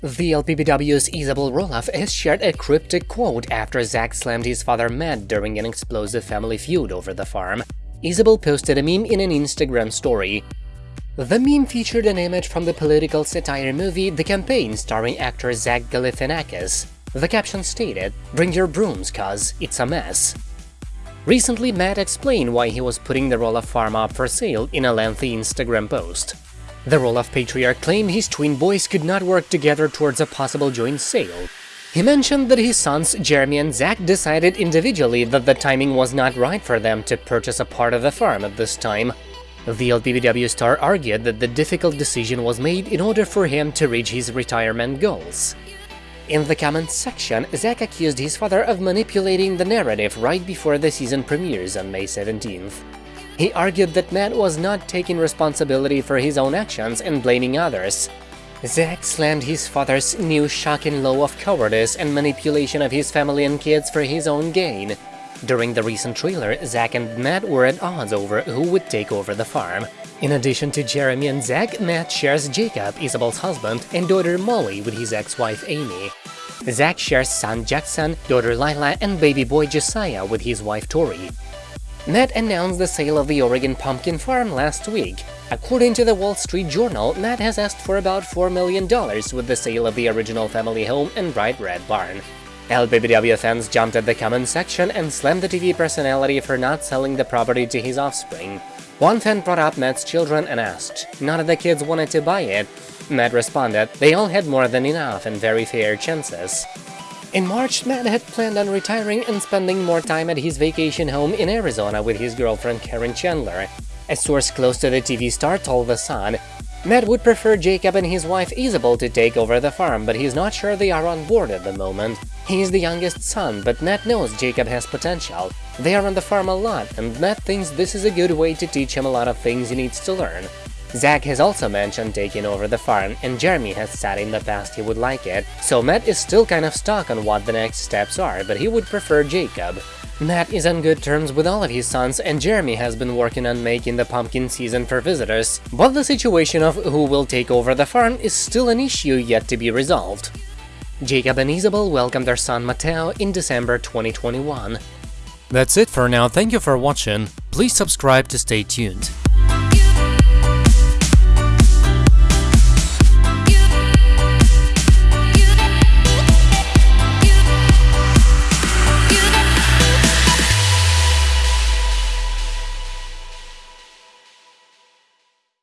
The LPBW's Isabel Roloff has shared a cryptic quote after Zach slammed his father Matt during an explosive family feud over the farm. Isabel posted a meme in an Instagram story. The meme featured an image from the political satire movie The Campaign starring actor Zach Galifianakis. The caption stated, Bring your brooms, cuz it's a mess. Recently, Matt explained why he was putting the Roloff farm up for sale in a lengthy Instagram post. The Roloff patriarch claimed his twin boys could not work together towards a possible joint sale. He mentioned that his sons, Jeremy and Zach, decided individually that the timing was not right for them to purchase a part of the farm at this time. The LPBW star argued that the difficult decision was made in order for him to reach his retirement goals. In the comments section, Zach accused his father of manipulating the narrative right before the season premieres on May 17th. He argued that Matt was not taking responsibility for his own actions and blaming others. Zach slammed his father's new shocking law of cowardice and manipulation of his family and kids for his own gain. During the recent trailer, Zach and Matt were at odds over who would take over the farm. In addition to Jeremy and Zach, Matt shares Jacob, Isabel's husband, and daughter Molly with his ex-wife Amy. Zach shares son Jackson, daughter Lilah, and baby boy Josiah with his wife Tori. Matt announced the sale of the Oregon pumpkin farm last week. According to the Wall Street Journal, Matt has asked for about $4 million with the sale of the original family home and bright red barn. LPBW fans jumped at the comment section and slammed the TV personality for not selling the property to his offspring. One fan brought up Matt's children and asked, none of the kids wanted to buy it. Matt responded, they all had more than enough and very fair chances. In March, Matt had planned on retiring and spending more time at his vacation home in Arizona with his girlfriend Caryn Chandler. A source close to the TV star told The Sun, Matt would prefer Jacob and his wife Isabel to take over the farm, but he's not sure they are on board at the moment. He's the youngest son, but Matt knows Jacob has potential. They are on the farm a lot, and Matt thinks this is a good way to teach him a lot of things he needs to learn. Zach has also mentioned taking over the farm, and Jeremy has said in the past he would like it, so Matt is still kind of stuck on what the next steps are, but he would prefer Jacob. Matt is on good terms with all of his sons, and Jeremy has been working on making the pumpkin season for visitors, but the situation of who will take over the farm is still an issue yet to be resolved. Jacob and Isabel welcomed their son Mateo in December 2021. That's it for now, thank you for watching, please subscribe to stay tuned.